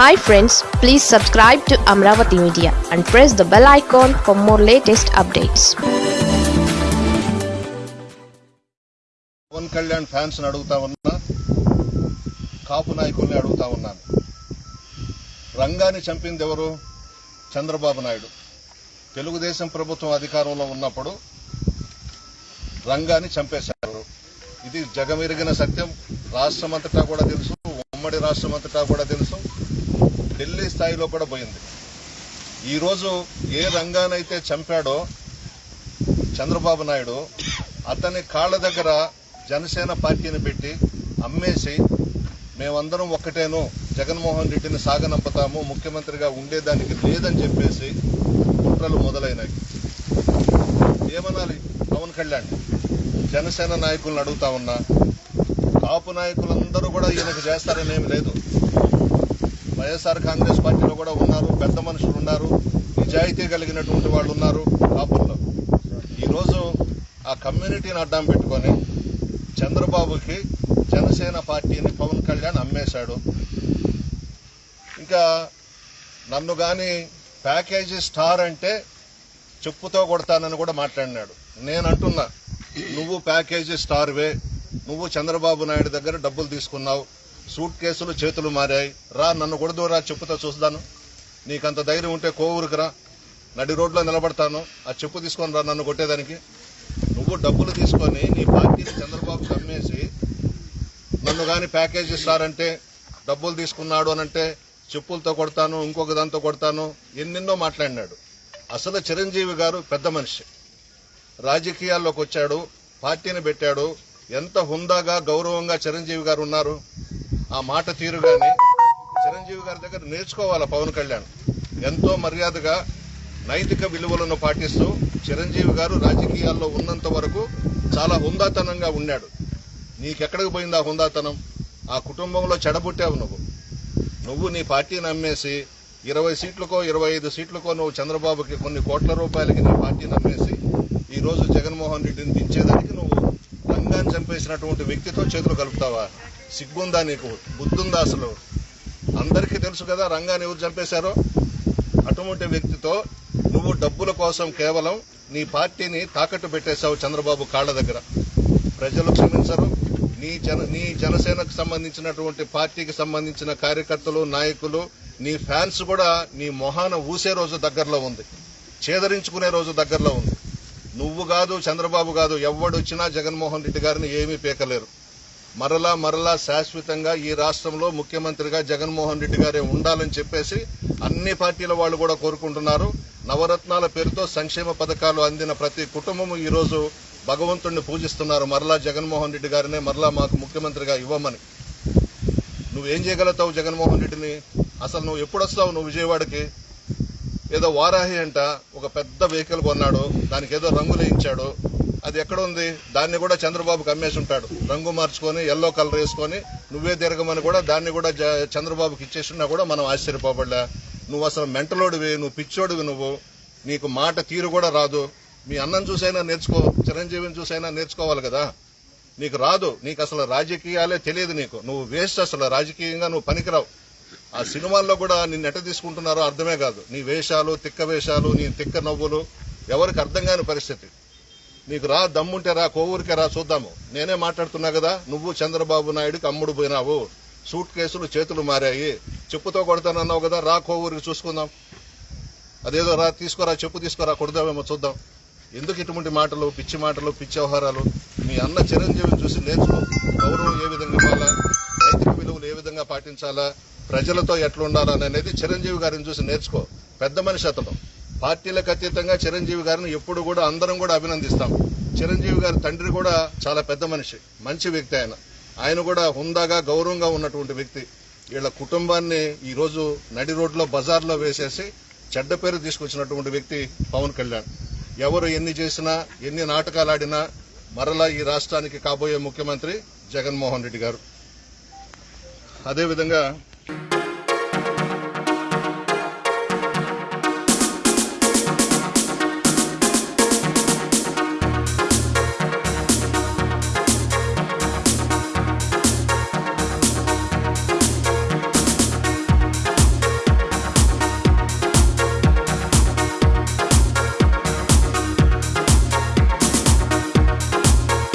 Hi friends please subscribe to Amaravati media and press the bell icon for more latest updates Pavan Kalyan fans అడుగుతా ఉన్నా కాపు నాయకుల్ని అడుగుతా ఉన్నాను రంగాన్ని చంపింది ఎవరు? చంద్రబాబు నాయుడు. తెలుగుదేశం ప్రభుత్వం అధికారంలో ఉన్నప్పుడు రంగాన్ని చంపేశారు ఇది జగమెరిగిన సత్యం. రాష్ట్రమంతటా కూడా తెలుసు. ఉమ్మడి రాష్ట్రమంతటా కూడా తెలుసు. ఢిల్లీ స్థాయిలో కూడా పోయింది. ఈరోజు ఏ రంగానైతే చంపాడో చంద్రబాబు నాయుడు అతని కాళ్ళ దగ్గర జనసేన పార్టీని పెట్టి అమ్మేసి మేమందరం ఒక్కటేను జగన్మోహన్ రెడ్డిని సాగనంపుతాము ముఖ్యమంత్రిగా ఉండేదానికి లేదని చెప్పేసి కుట్రలు మొదలైనాయి ఏమనాలి? పవన్ కళ్యాణ్ జనసేన నాయకులను అడుగుతా ఉన్నా కాపు నాయకులందరూ కూడా ఈయనకు చేస్తారని ఏమి లేదు. వైఎస్ఆర్ కాంగ్రెస్ పార్టీలో కూడా ఉన్నారు పెద్ద మనుషులు ఉన్నారు నిజాయితీ కలిగినటువంటి వాళ్ళు ఉన్నారు కాపుల్లో ఈరోజు ఆ కమ్యూనిటీని అడ్డం పెట్టుకొని చంద్రబాబుకి జనసేన పార్టీని పవన్ కళ్యాణ్ అమ్మేశాడు. ఇంకా నన్ను కానీ ప్యాకేజీ స్టార్ అంటే చెప్పుతో కొడతానని కూడా మాట్లాడినాడు. నేను అంటున్నా నువ్వు ప్యాకేజీ స్టార్వే నువ్వు చంద్రబాబు నాయుడు దగ్గర డబ్బులు తీసుకున్నావు సూట్ కేసులు చేతులు మారాయి. రా నన్ను కూడా రా చెప్పుతో చూస్తాను. నీకంత ధైర్యం ఉంటే కోవూరుకు రా. నడి రోడ్లో నిలబడతాను. ఆ చెప్పు తీసుకొని రా నన్ను కొట్టేదానికి. నువ్వు డబ్బులు తీసుకొని నీ పార్టీని చంద్రబాబు అమ్మేసి నన్ను కానీ ప్యాకేజ్ ఇస్తారంటే డబ్బులు తీసుకున్నాడు అని అంటే చెప్పులతో కొడతాను ఇంకొక దాంతో కొడతాను ఎన్నెన్నో మాట్లాడినాడు. అసలు చిరంజీవి గారు పెద్ద మనిషి. రాజకీయాల్లోకి వచ్చాడు పార్టీని పెట్టాడు. ఎంత హుందాగా గౌరవంగా చిరంజీవి గారు ఉన్నారు. ఆ మాట తీరుగానే చిరంజీవి గారి దగ్గర నేర్చుకోవాలి పవన్ కళ్యాణ్. ఎంతో మర్యాదగా నైతిక విలువలను పాటిస్తూ చిరంజీవి గారు రాజకీయాల్లో ఉన్నంత వరకు చాలా హుందాతనంగా ఉన్నాడు నీకెక్కడికి పోయింది ఆ హుందాతనం? ఆ కుటుంబంలో చెడబుట్టావు నువ్వు. నువ్వు నీ పార్టీని అమ్మేసి ఇరవై సీట్లకో ఇరవై ఐదు సీట్లకో నువ్వు చంద్రబాబుకి కొన్ని కోట్ల రూపాయలకి నీ పార్టీని అమ్మేసి ఈరోజు జగన్మోహన్ రెడ్డిని దించేదానికి నువ్వు రంగాన్ని చంపేసినటువంటి వ్యక్తితో చేతులు కలుపుతావా? సిగ్గుందా నీకు? బుద్ధుందా అసలు? అందరికీ తెలుసు కదా రంగాన్ని ఎవరు చంపేశారో? అటువంటి వ్యక్తితో నువ్వు డబ్బుల కోసం కేవలం నీ పార్టీని తాకట్టు పెట్టేశావు చంద్రబాబు కాళ్ళ దగ్గర. ప్రజలు క్షమించరు. నీ జన నీ జనసేనకు సంబంధించినటువంటి పార్టీకి సంబంధించిన కార్యకర్తలు నాయకులు నీ ఫ్యాన్స్ కూడా నీ మొహాన ఊసే రోజు దగ్గరలో ఉంది. చేదరించుకునే రోజు దగ్గరలో ఉంది. నువ్వు కాదు చంద్రబాబు కాదు ఎవడొచ్చినా జగన్మోహన్ రెడ్డి గారిని ఏమీ పీకలేరు. మరలా మరలా శాశ్వతంగా ఈ రాష్ట్రంలో ముఖ్యమంత్రిగా జగన్మోహన్ రెడ్డి గారే ఉండాలని చెప్పేసి అన్ని పార్టీల వాళ్ళు కూడా కోరుకుంటున్నారు. నవరత్నాల పేరుతో సంక్షేమ పథకాలు అందిన ప్రతి కుటుంబము ఈరోజు భగవంతుణ్ణి పూజిస్తున్నారు. మరలా జగన్మోహన్ రెడ్డి గారినే మరలా మాకు ముఖ్యమంత్రిగా ఇవ్వమని. నువ్వేం చేయగలుగుతావు జగన్మోహన్ రెడ్డిని? అసలు నువ్వు ఎప్పుడు వస్తావు నువ్వు విజయవాడకి? ఏదో వారాహి అంట ఒక పెద్ద వెహికల్ కొన్నాడు. దానికి ఏదో రంగులు వేయించాడు అది ఎక్కడ ఉంది? దాన్ని కూడా చంద్రబాబుకి అమ్మేసి ఉంటాడు రంగు మార్చుకొని ఎల్లో కలర్ వేసుకొని నువ్వే తిరగమని కూడా దాన్ని కూడా చంద్రబాబుకి ఇచ్చేసినా కూడా మనం ఆశ్చర్యపోబడలే. నువ్వు అసలు మెంటలోడివి నువ్వు పిచ్చోడివి నువ్వు. నీకు మాట తీరు కూడా రాదు. మీ అన్నం చూసైనా నేర్చుకో చిరంజీవిని చూసైనా నేర్చుకోవాలి కదా. నీకు రాదు. నీకు అసలు రాజకీయాలే తెలియదు నీకు. నువ్వు వేస్ట్ అసలు. రాజకీయంగా నువ్వు పనికిరావు. ఆ సినిమాల్లో కూడా నిన్ను ఎట తీసుకుంటున్నారో అర్థమే కాదు. నీ వేషాలు తిక్క వేషాలు నీ తిక్క నవ్వులు ఎవరికి అర్థం కాని పరిస్థితి. నీకు రా దమ్ముంటే రా కోవూరికే రా చూద్దాము. నేనే మాట్లాడుతున్నా కదా నువ్వు చంద్రబాబు నాయుడుకి అమ్ముడు పోయినావు. సూట్ కేసులు చేతులు మారాయి. చెప్పుతో కొడతానన్నావు కదా రా కోవూరికి చూసుకుందాం. అదేదో రా తీసుకోరా చెప్పు తీసుకురా కొడదామేమో చూద్దాం. ఎందుకు ఇటువంటి మాటలు పిచ్చి మాటలు పిచ్చి వ్యవహారాలు? మీ అన్న చిరంజీవిని చూసి నేర్చుకో. గౌరవం ఏ విధంగా ఇవ్వాలా? నైతిక విలువలు ఏ విధంగా పాటించాలా? ప్రజలతో ఎట్లా ఉండాలా అనేది చిరంజీవి గారిని చూసి నేర్చుకో. పెద్ద మనిషి అతను. పార్టీలకు అతీతంగా చిరంజీవి గారిని ఎప్పుడు కూడా అందరం కూడా అభినందిస్తాం. చిరంజీవి గారి తండ్రి కూడా చాలా పెద్ద మనిషి మంచి వ్యక్తి ఆయన. ఆయన కూడా హుందాగా గౌరవంగా ఉన్నటువంటి వ్యక్తి. వీళ్ళ కుటుంబాన్ని ఈరోజు నడి రోడ్లో బజార్లో వేసేసి చెడ్డ పేరు తీసుకొచ్చినటువంటి వ్యక్తి పవన్ కళ్యాణ్. ఎవరు ఎన్ని చేసినా ఎన్ని నాటకాలు ఆడినా మరలా ఈ రాష్ట్రానికి కాబోయే ముఖ్యమంత్రి జగన్మోహన్ రెడ్డి గారు. అదేవిధంగా